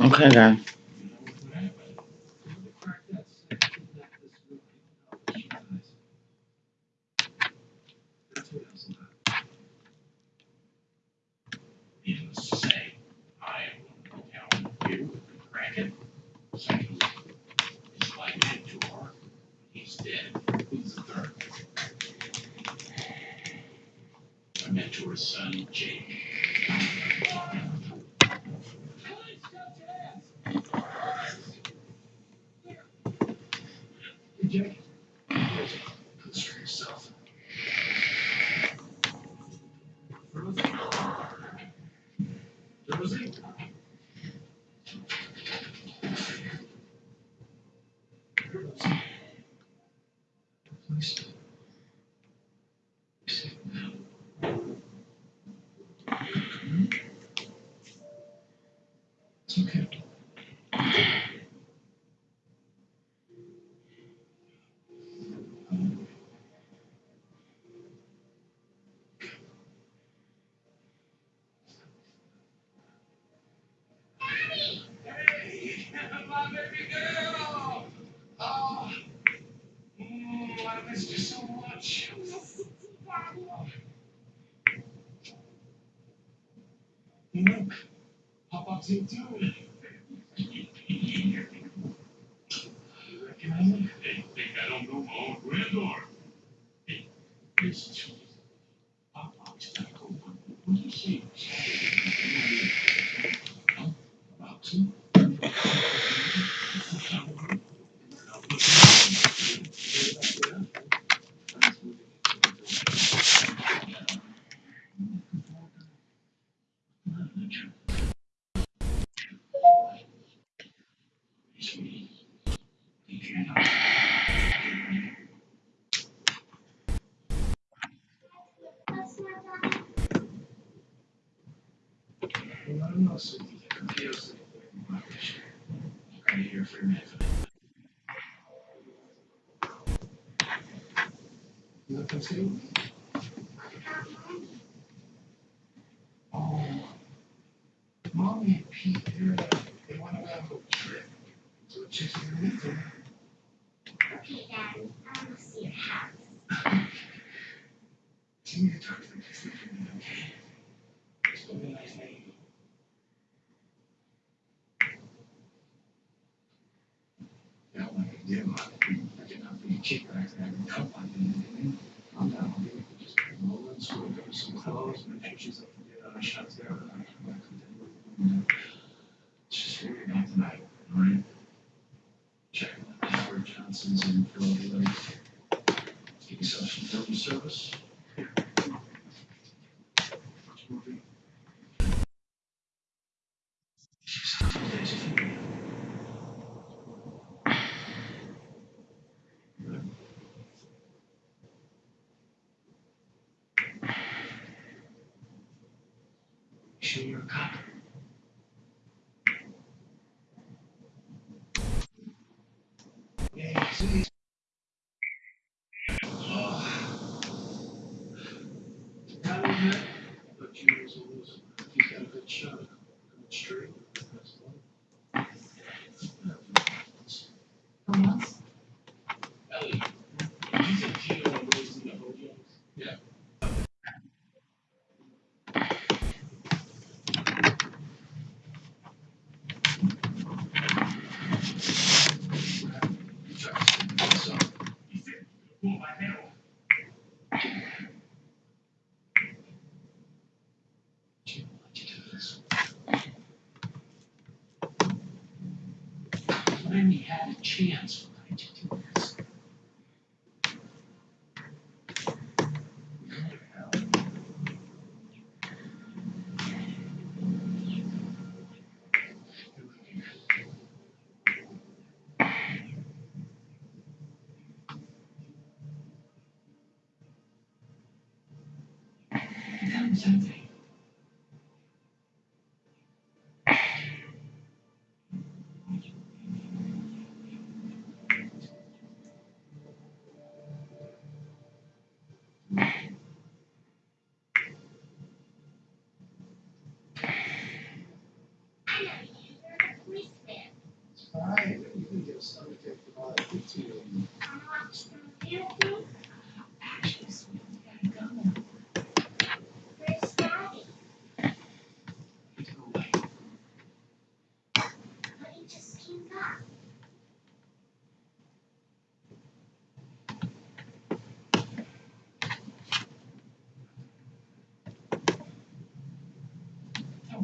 Okay, guys. you. I missed you so much. Look, how Bob's doing? I'm down. Just rolling, so we'll go to some clothes, and sure she's up, yeah, shots there. He had a chance for 92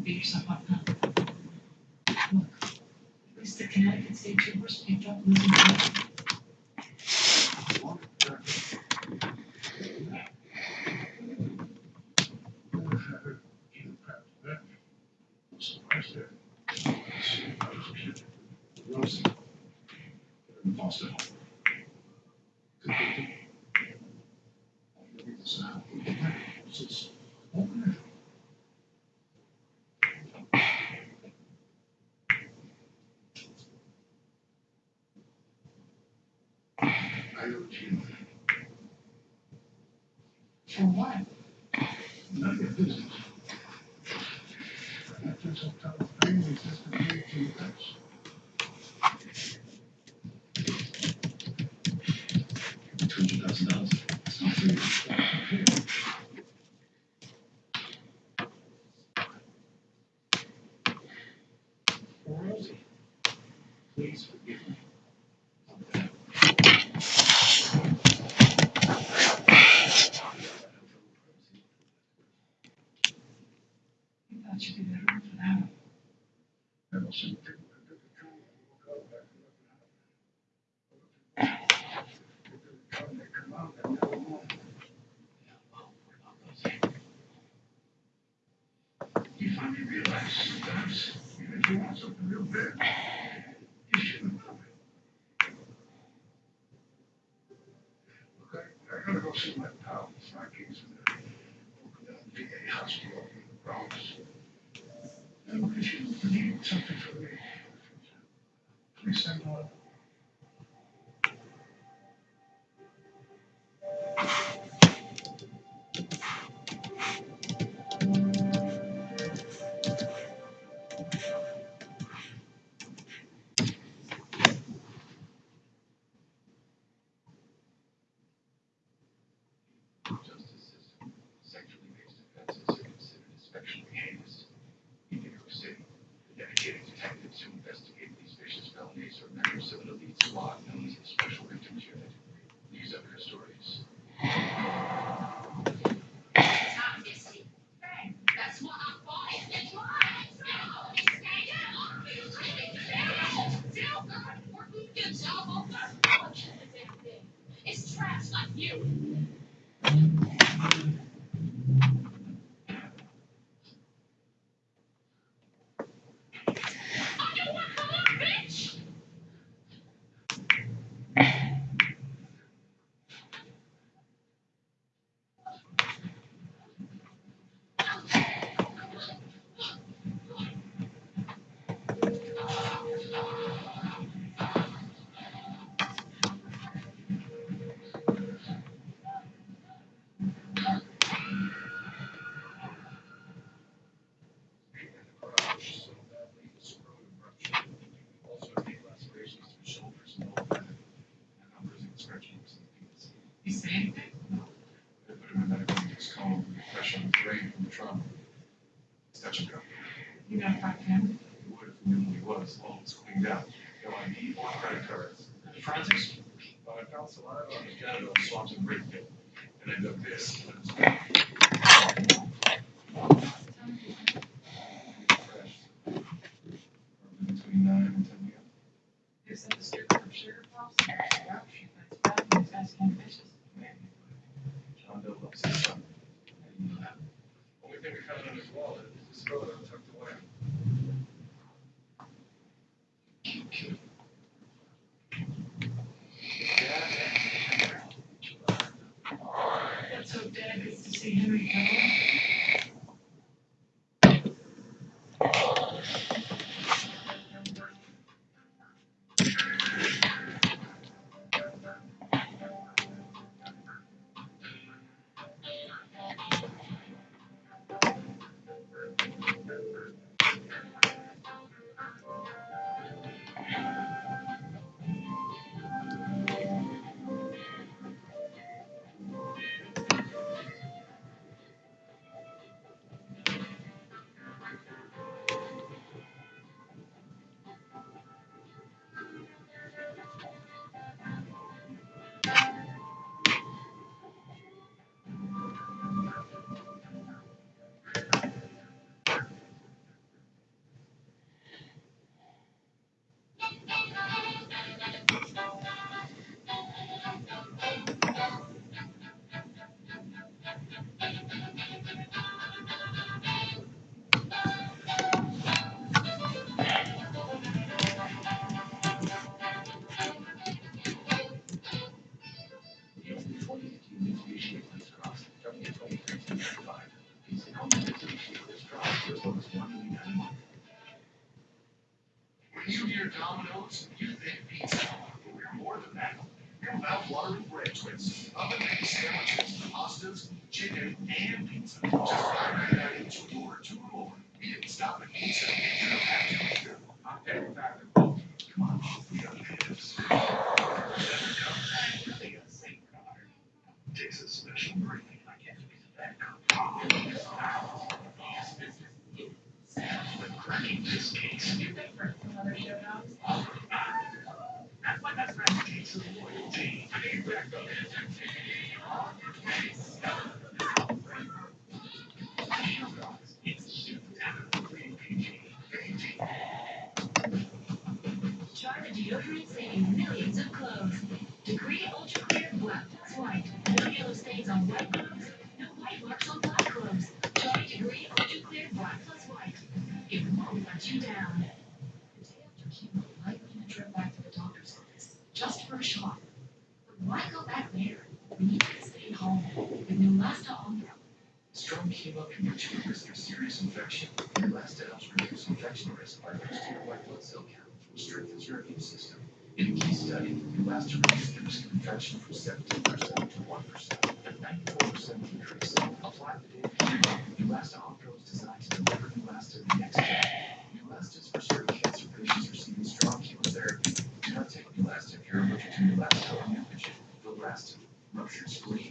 beat yourself up now. Look, at least the Connecticut State Troopers picked up losing. one. You finally realize sometimes if you want something real bad, you shouldn't love it. Look, I, gotta go see my pal, Frankie's in the VA hospital in the Bronx. And if you need something from me, please send one. Last time, I mentioned the last rupture spleen.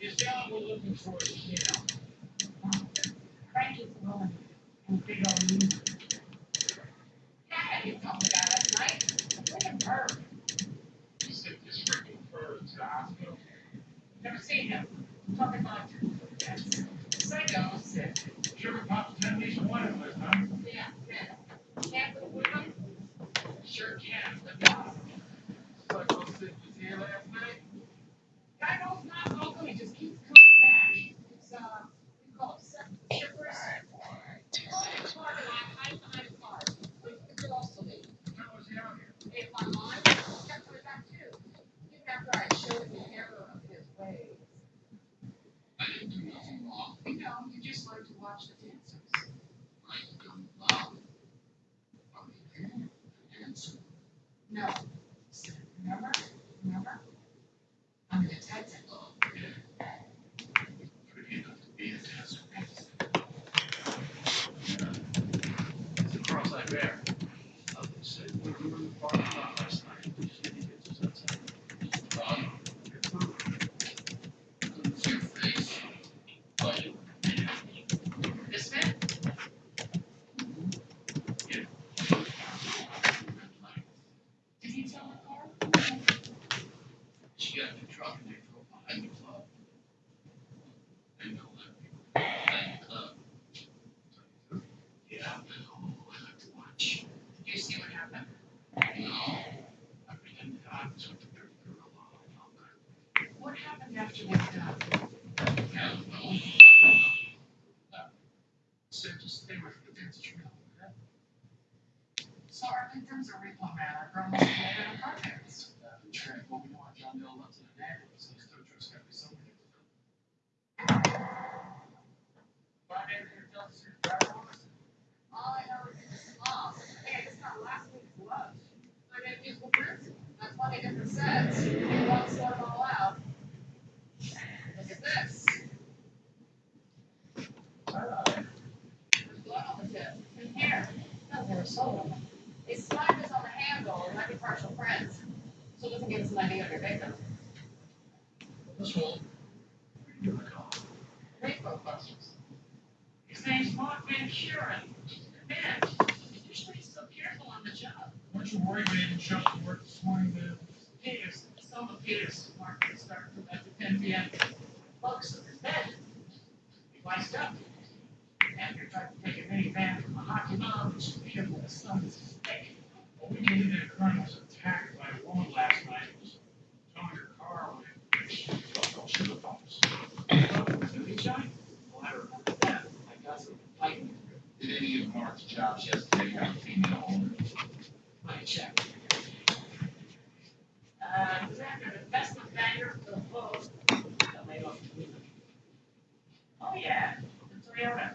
Is down, we're looking for it, you know. Our victims are repo man, our girl was later in car parents. Uh, the track, well, we know our John Dale loves it in ambulance, so these tow trucks gotta be somewhere. Find anything that tells us who the driver was? All I know is it's lost. Hey, it's not last week's lunch. I got musical prints. That's twenty different sets. You want to sort them all out. Look at this. There's blood on the tip. And here. No, they were sold them. They slide this on the handle. It might be partial prints. So it doesn't give us an idea of your victim. This one. You're a cop. Rainbow busters. His name's Mark Van Kuren. Man, you should be so careful on the job. Weren't you worried when you didn't show up to work this morning, man? Peters, Selma Peters, Mark can start from about to ten P M. Focus on his bed. He wised up. After tried to take a minivan from a hockey mob, which beat him with a son's stick. Well, we knew that Kern was attacked by a woman last night, who was towing her car sugar pumps. Did he join? Well, I remember that, I got some fighting. Did any of Mark's jobs yesterday have a female owner? My check. Uh, was after the investment banker for the vote. Got laid off two weeks ago. Oh, yeah, the Toyota.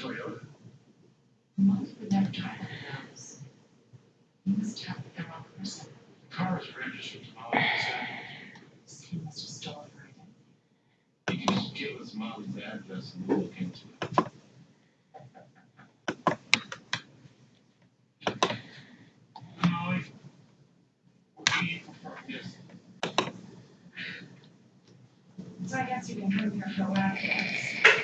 Toyota. The Toyota? Molly would never drive that house. He must have the wrong person. The car is registered to Molly Cassell. He must have stolen her identity. You can just give us Molly's address and we'll look into it. Molly, what do you prefer this? So I guess you can come here for afterwards. We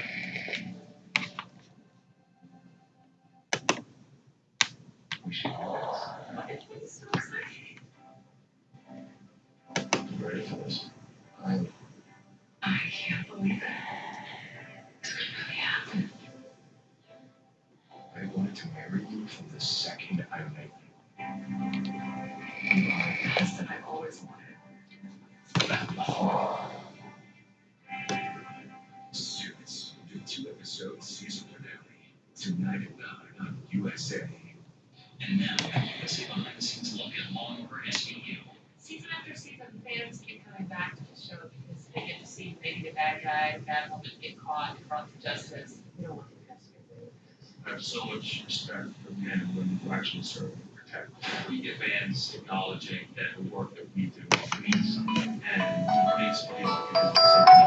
so much respect for men and women who actually serve and protect. We get fans acknowledging that the work that we do means something. And makes me feel like something.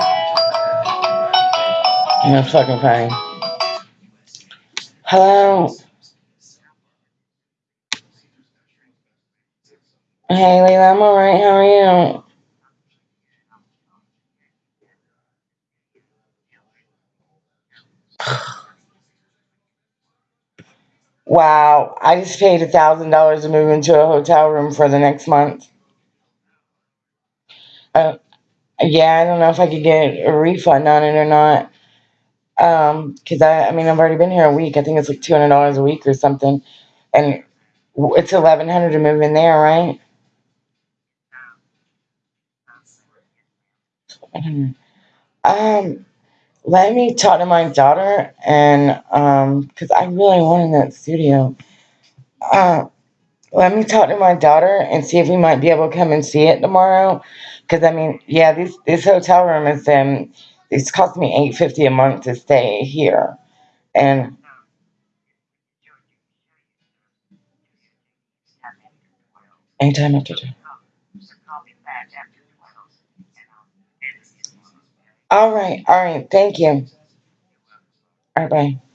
No fucking funny. Hello. Hey, Leila, I'm alright. How are you? Wow, I just paid a thousand dollars to move into a hotel room for the next month. Uh, yeah, I don't know if I could get a refund on it or not. Um, cause I, I mean, I've already been here a week. I think it's like two hundred dollars a week or something. And it's eleven hundred to move in there, right? Um, let me talk to my daughter and, um, cause I really wanted that studio. Uh, let me talk to my daughter and see if we might be able to come and see it tomorrow. Cause I mean, yeah, this, this hotel room is, um, it's cost me eight fifty a month to stay here. And anytime after two. All right, all right, thank you. All right, bye.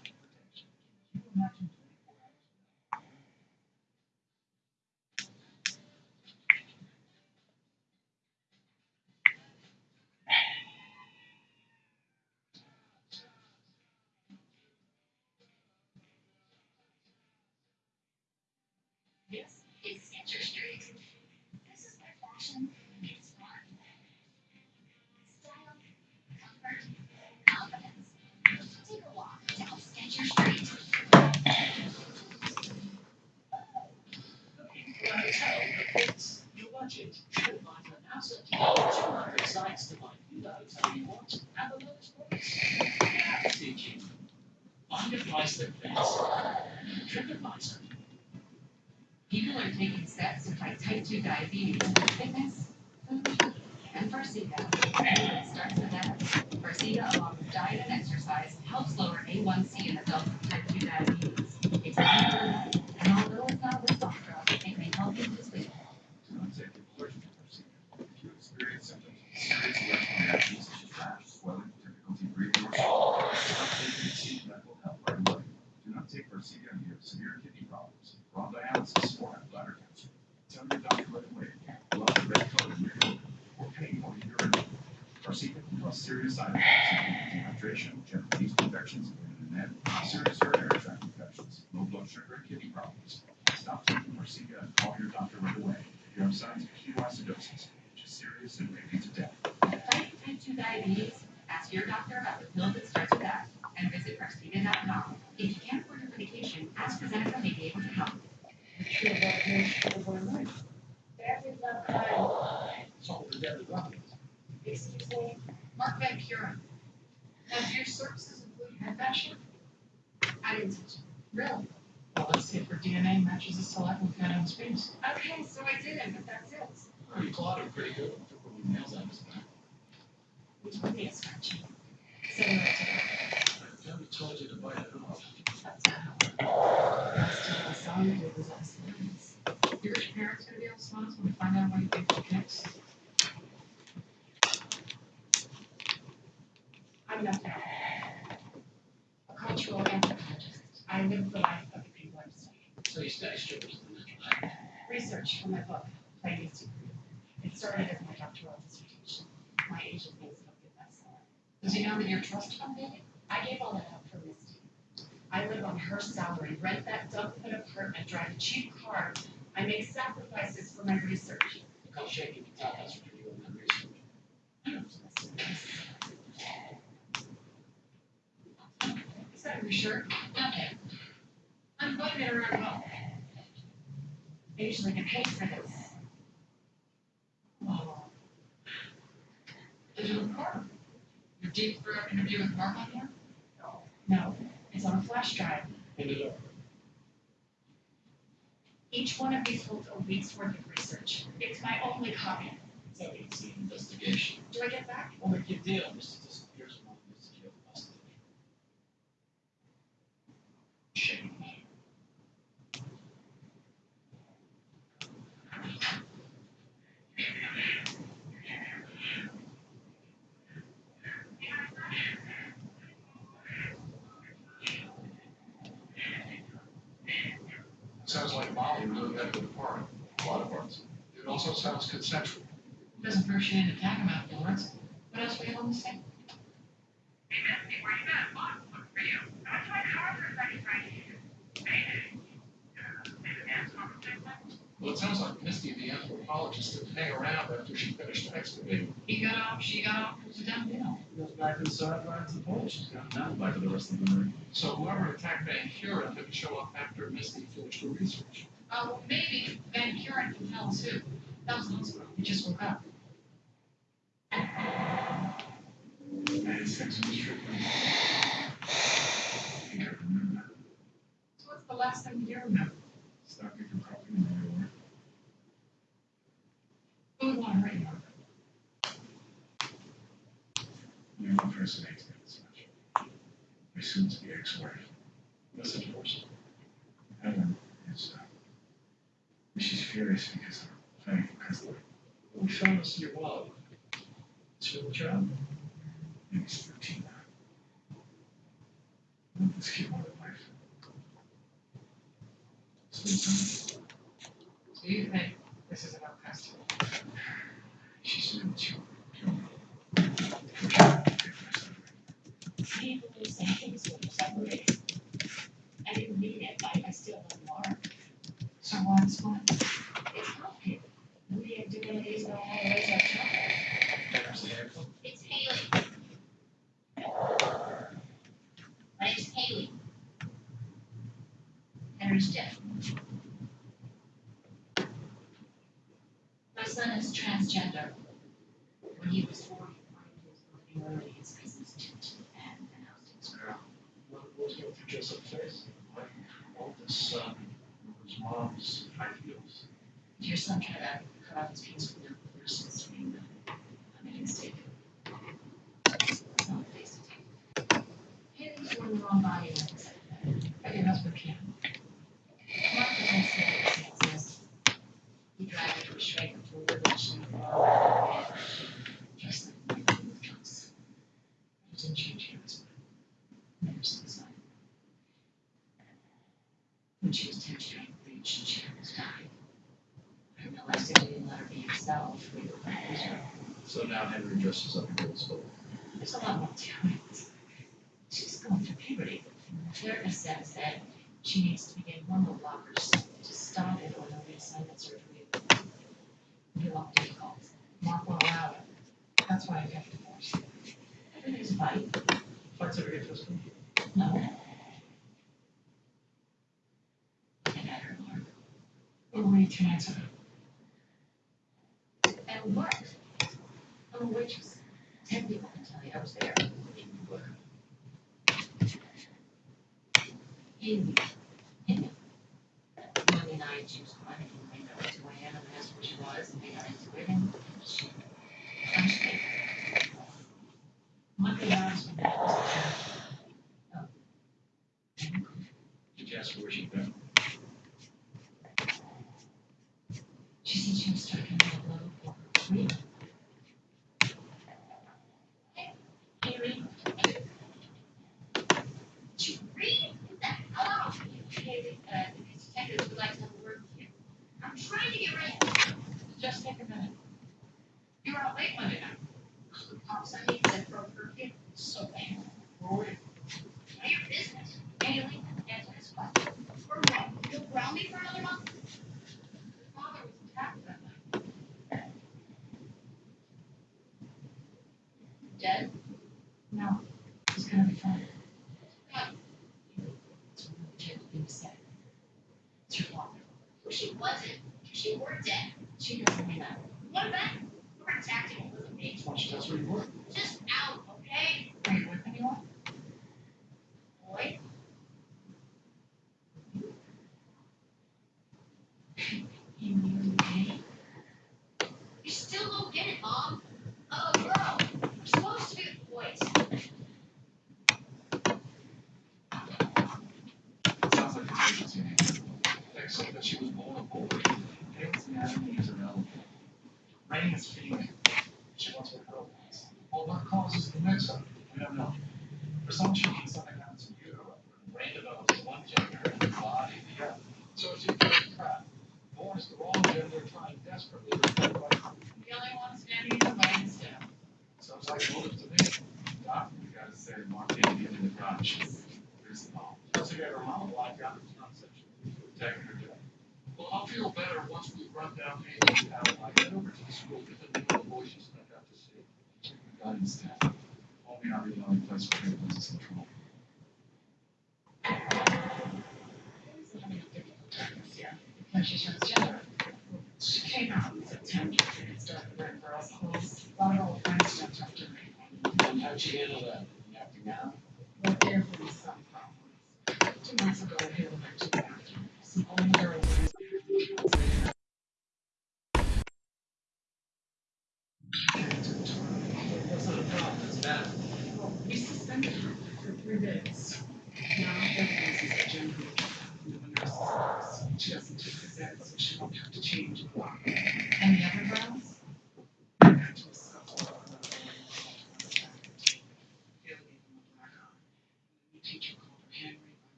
Medication, AstraZeneca may be able to help. Family love kind. So the dead relatives. Excuse me. Mark Van Kuren. Now, do your services include head fashion? I didn't touch it. Really? Well, let's see if her DNA matches the select with Venom's face. Okay, so I didn't, but that's it. Oh, you clotted pretty good. Took all the nails out of his back. Which one is scratchy? Similar to Debbie told you to bite it off. Last time I saw you, it was last month. Your rich parents gonna be able to smile when we find out what you think for next. I'm not a cultural anthropologist. I live the life of the people I'm studying. So you study strippers in the natural light. Research for my book, Playing Secret. It started as my doctoral dissertation. My agent thinks it'll be a bestseller. Does he know that you're trust fund baby? I gave all that up for Misty. I live on her salary, rent that dump pit apartment, drive a cheap car. I make sacrifices for my research. Look how shaky the top has for you in that research. Is that your shirt? Okay. I'm putting it around home. I usually get paid for this. Oh. Did you record? Your deep throat interview with Mark on here? No, No, it's on a flash drive. Hand it over. Each one of these holds a week's worth of research. It's my only copy. So it's an investigation. Do I get back? We'll make you a deal. Mr. disappears medical department, a lot of ones. It also sounds consensual. Doesn't first you need to tag them afterwards. What else were you going to say? Hey missed. Where you been? Mom, look for you. I my trying hard for a second trying to Mayday. Well, it sounds like Misty, the anthropologist, didn't hang around after she finished excavating. He got off, she got off, it was a dumb deal. Goes back inside, rides the pole. She's got down back to the rest of the room. So whoever attacked Van Kuren didn't show up after Misty finished her research. Well, maybe Van Kuren tell too. That was Long's problem. He just woke up. So what's the last time you remember? Stop for coffee in the door. Food on a radar. You impersonate that as much. I assume to be ex-wife. here she is. Thank you. We found us your wallet. It's your job. 方法 says that she needs to begin hormone blockers to stop it on the reassignment surgery. Be a lot difficult. Mark won't allow it. That's why I got divorced. Everything's fine. Flights ever get twisted? No. And at her, Mark. We're to too. And oh, what? I'm a waitress. Ten people can tell you I was there. opinion. Opinion. Tony and I choose one and made our way and that's what she was, and made our way she punched it. One could ask what that was. Did where she been? She said she was struck in the low for real. She doesn't have.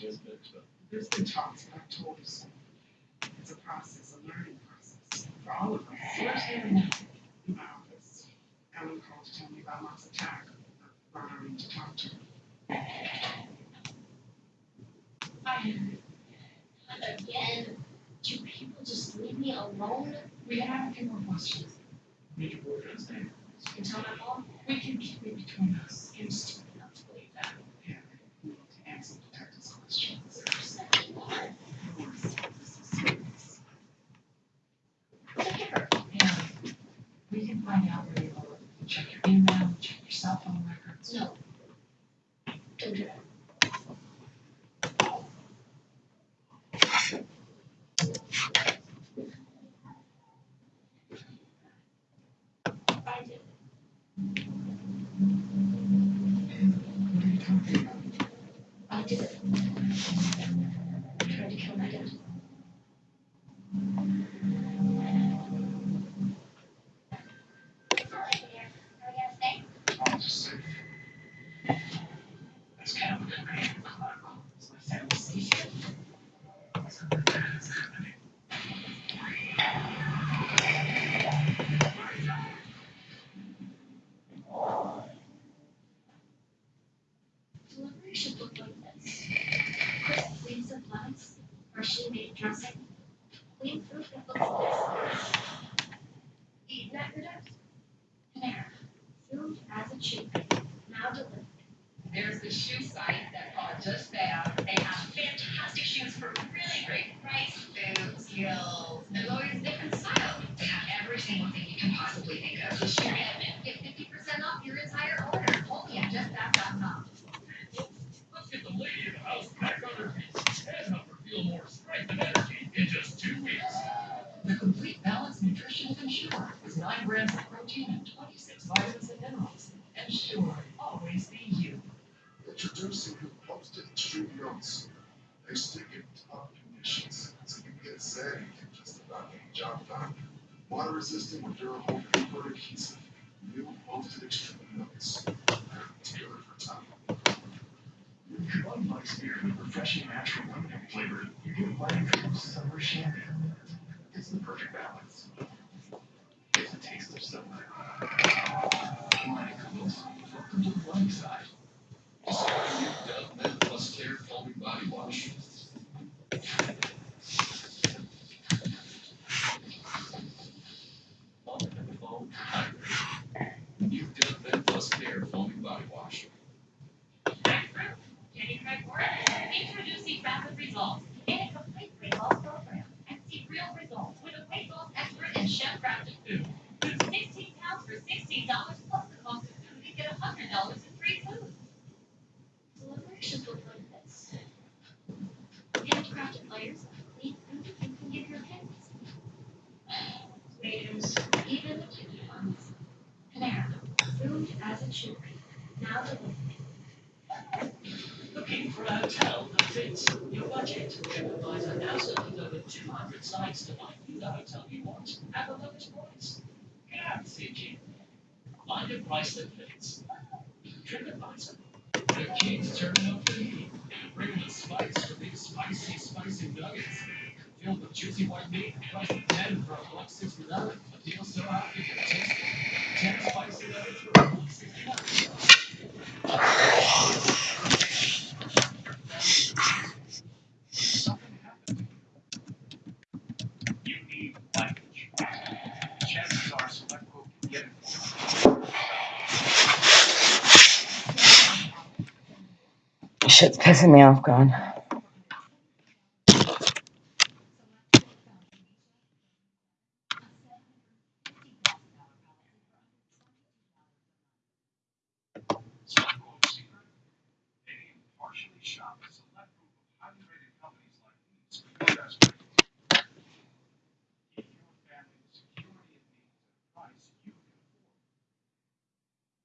There's been talks about toys. It's a process, a learning process for all of us. Where's in my office? Ellen called to tell me about Mark's attack. I brought her in to talk to her. Um, again, do people just leave me alone? We have a few more questions. Major Board, understand? You can tell them all. We can keep it between us. Instantly. Needs pissing me off, afford.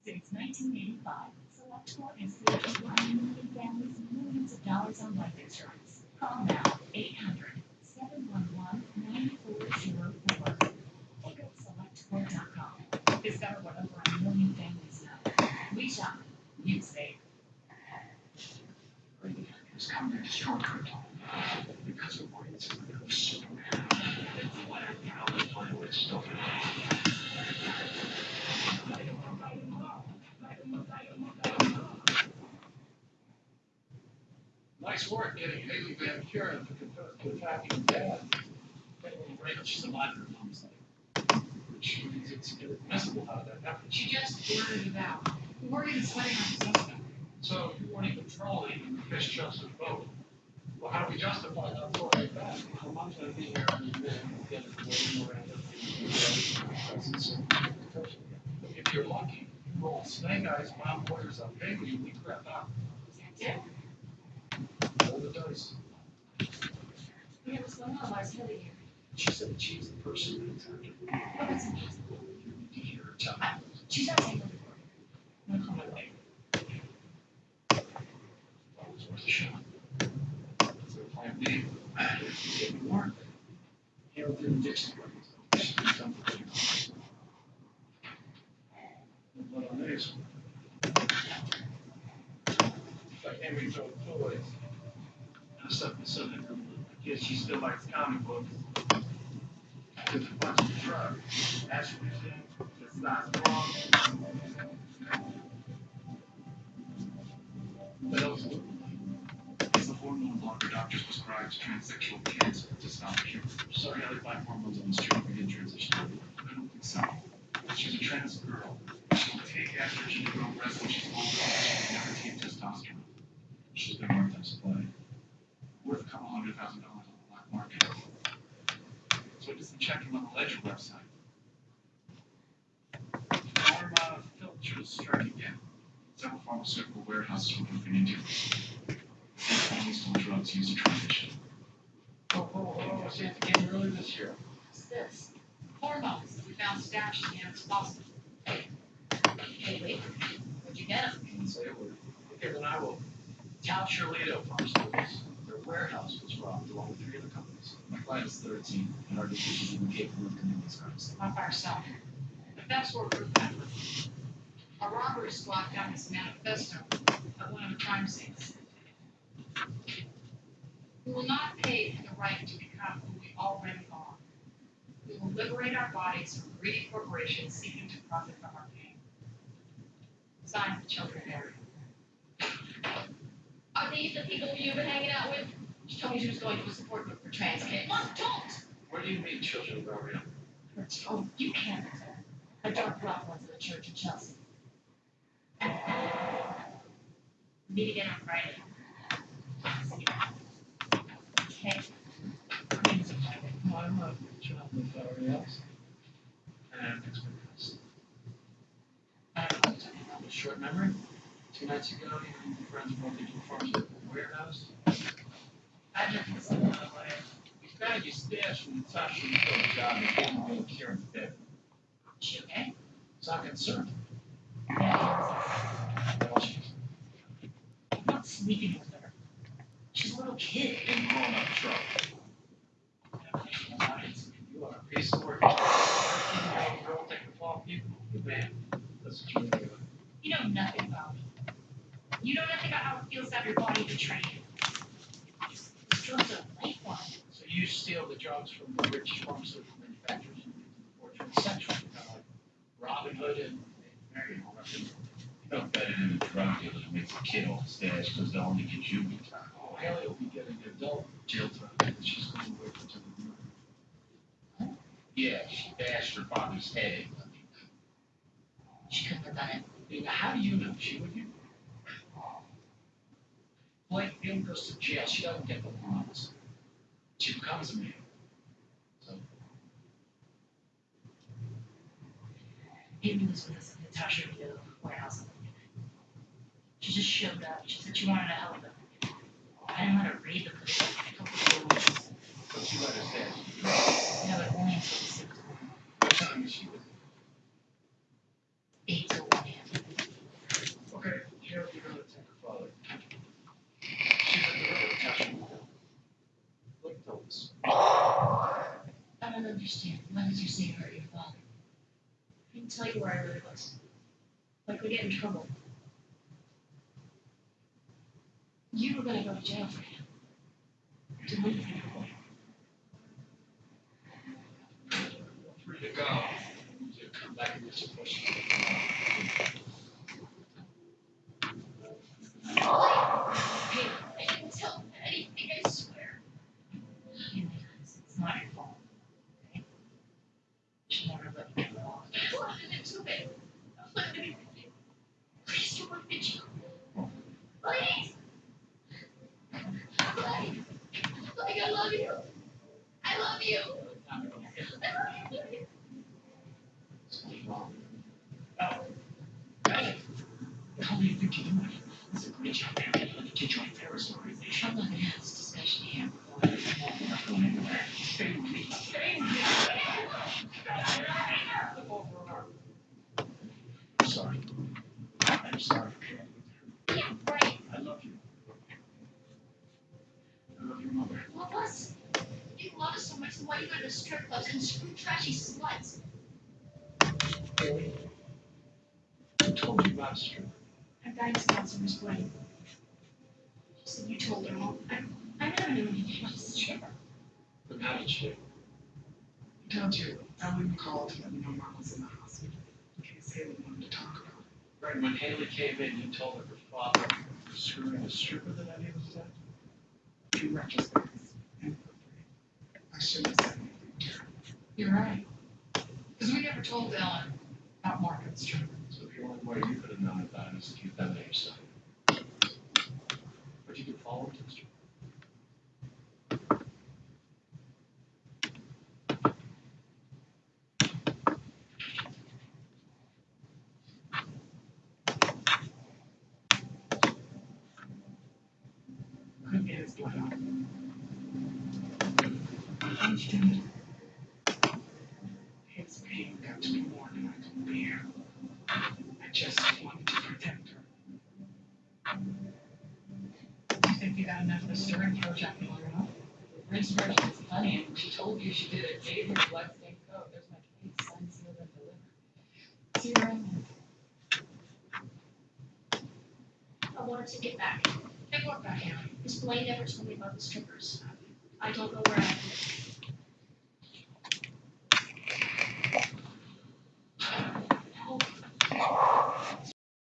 Since 1985, SelectQuote has saved one million families millions of dollars on life insurance. Call now 800 711 9404 or go to selectquote.com. Discover what over a million families know. We shop, you save. It's coming to shortcut. Because of what it's of Superman. It's what I'm proud to play with stuff. Nice work getting Haley Van Kuren to confess to attacking dad. Right, she's alive her mom's like. Which means it's inadmissible how that happened. She just blurted it out. We weren't even sweating on the suspect. So you weren't even trolling and fish Joseph's boat. Well, how do we justify that for like that? Her mom's gonna be here any minute. Get it way more out of If you're lucky, you roll snake eyes, wild warriors on paper, you leave crap out. Yeah. Roll the dice. Yeah, what's going on? Why is Heather here? She said that she's the person that attacked her. Oh, that's impossible. Uh, you need to hear her tell me. She's not saying anything. No comment later. That was worth a shot. So plan B, it didn't work. Hale didn't ditch the weapons. She did something you. Blood on. Like Henry Joe toys. I stuck my son. I guess she still likes comic books. Took a bunch of drugs. Estrogen, testosterone. What else? It's a hormone blocker doctors prescribe to transsexual kids to stop cure. Sorry, I find hormones on the street. We did transition. I don't think so. She's a trans girl. She'll take estrogen to grow breasts when she's older. She'll never take testosterone. She's been marked on supply. Worth a couple hundred thousand dollars on the black market. So I did some checking on the Ledger website. Pharma uh, filters strike again. Several pharmaceutical warehouses were broken into. They only stole drugs used to transition. Oh, oh, oh, oh say it again earlier this year. What's this? Hormones that we found stashed in Anna's faucet. Hey, wait. Where'd you get them? Can't say a word. Okay, then I will. Cal Shirlito Pharmaceuticals. Their warehouse was robbed along with three other companies. My client is thirteen, and our division is even capable of committing these crimes. Not by ourselves. If that's where we're at. A robbery squad found this manifesto at one of the crime scenes. We will not pay for the right to become who we already are. We will liberate our bodies from greedy corporations seeking to profit from our pain. Signed, the children Mary. Are these the people you've been hanging out with? She told me she was going to a support group for trans kids. Mom, don't! Where do you meet children of Ariel? Oh, you can't. I dropped her off once at a church in Chelsea. Meet again on Friday. Okay. No, I'm not child with Ariel's. And expectations. I don't know, a short memory. Two nights ago, you and your friends brought broke into a pharmaceutical warehouse. I just was in that way. You found your stash from the the field job and really in bed. She okay? It's not concerned. Yeah. Well, she's I'm not sleeping with her. She's a little kid. in grown up trouble. You are a piece of work. Young girl taking fall people. Good man. That's what you're doing. You know nothing about me. You know nothing about how it feels to have your body betrayed you. These drugs are a lifeline. So you steal the drugs from the rich pharmaceutical manufacturers and give them for transsexual, kind of like Robin Hood and Mary and all that. You know better than a drug dealer that makes a kid off the stash because they'll only get you good time. Oh, Haley will be getting adult jail time because she's going away for the murder. Yeah, she bashed her father's head. She couldn't have done it. How do you know she would you? Jane goes to jail, she doesn't get the bonds. She becomes a man. So, Amy was with us at Natasha at the White She just showed up. She said she wanted to help them. I didn't let her read the book. I told her what she said. But you understand, No, but only until the sixth. what time is she with? Eight to one a.m. okay, here we go to take her father. She's at the river, Natasha. Look, tell us. I don't understand. Why did you say you hurt your father? I didn't tell you where I really was. Like we get in trouble. You were gonna go to jail for him. To move him. Free to go. You come back and get your question. Hey, I didn't tell him anything, I swear. Haley, it's not your fault. Okay? Should never let you get wrong. I wanted it too bad. Let me Please don't let me you. Please. Please. Like I love you. I love you. I love you. Something's wrong. Oh, hey, how do you think you're doing? It's a great job, man. Let me get you on Ferris organization. I'm not gonna have this discussion here. Not going anywhere. Stay with me. Stay with me. Flip over an arm. I'm sorry. I'm sorry for killing you. Yeah, right. I love you. I love your mother. Love us. You love us so much, then why you go to strip clubs and screw trashy sluts? Really? Who told you about a stripper? Her guidance counselor's brain. She said you told her all. I, I never knew anything about a stripper. Then how did you? Told you, Ellen called to let me know Mark was in the hospital. In case Haley wanted to talk about it. Right, when Haley came in, you told her her father was screwing a stripper that I knew was that? In retrospect, and I shouldn't have said anything to. You're right. Because we never told Ellen about Mark and the stripper. So the only way you could have known about it is if you'd done it yourself. But you could follow him to the stripper. Couldn't get his blood out. I did. His pain got to be more than I could bear. I just wanted to protect her. You think you got enough of the stirring throw Jackie Miller, huh? Rinse version is plenty, and she did her the bloodstained coat. There's my case, signed, sealed, and delivered. See around. I wanted to get back. I work back here. Miss Blaine never told me about the strippers. I don't know where I am.